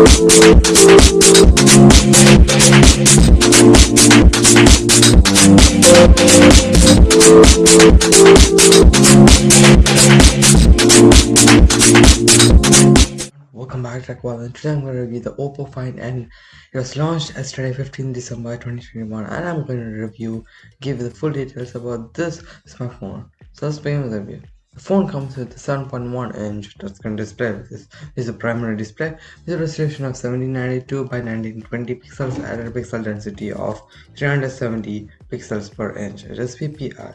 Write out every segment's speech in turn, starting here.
Welcome back to and today I'm going to review the Oppo Find N. It was launched yesterday 15 December 2021 and I'm going to review, give you the full details about this smartphone. So let's begin with the review. The phone comes with a 7.1 inch touchscreen display This is, a primary display. With a resolution of 1792 by 1920 pixels and a pixel density of 370 pixels per inch. It is PPI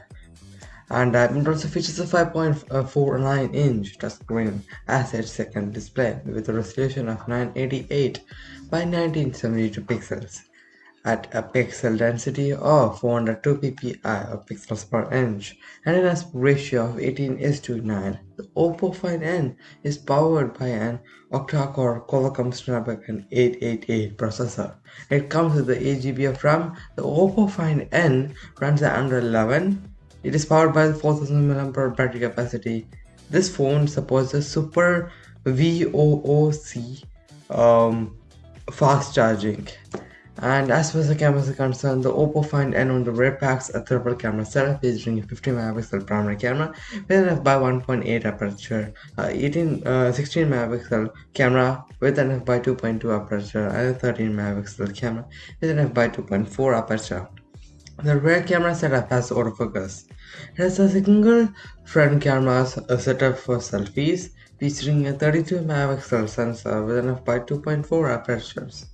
and uh, it also features a 5.49 inch touchscreen ASH second display with a resolution of 988 by 1972 pixels at a pixel density of 402 ppi of pixels per inch and an aspect ratio of 18 is to 9. The Oppo Find N is powered by an octa-core Qualcomm Snapdragon 888 processor. It comes with the 8 GB of RAM. The Oppo Find N runs at Android 11 it is powered by the 4000 mAh battery capacity. This phone supports the Super VOOC um, fast charging. And as far as the cameras are concerned, the Oppo Find N on the rear packs a triple camera setup featuring a 50 megapixel primary camera with an f/1.8 aperture, uh, 18, uh, 16 megapixel camera with an f/2.2 aperture, and a 13 megapixel camera with an f/2.4 aperture. The rear camera setup has autofocus. It has a single front camera setup for selfies featuring a 32 megapixel sensor with an f/2.4 apertures.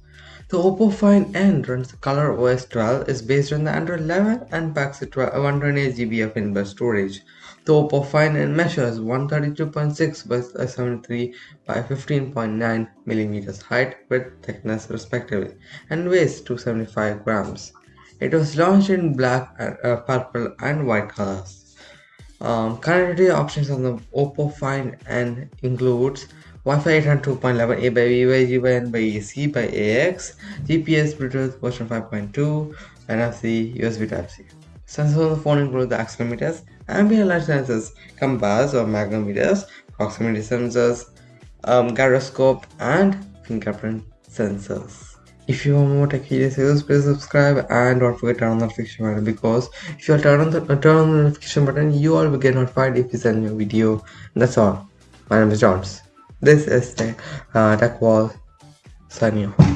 The Oppo Find N runs the Color OS 12 is based on the Android 11 and packs a 128 GB of inbuilt storage. The Oppo Find N measures 132.6 by 73 by 15.9 millimeters height, width, thickness respectively and weighs 275 grams. It was launched in black, uh, purple and white colors. Um, connectivity options on the Oppo Find N includes Wi-Fi 802.11 A by B by G by N by C by AX, GPS, Bluetooth version 5.2, NFC, USB Type-C. Sensors on the phone include the accelerometers, ambient light sensors, compass or magnetometers, proximity sensors, um, gyroscope, and fingerprint sensors. If you want more tech videos, please subscribe and don't forget to turn on the notification button because if you turn on the uh, turn on the notification button, you all will get notified if we send a new video. That's all. My name is Johns. This is the uh, Tech Wall off.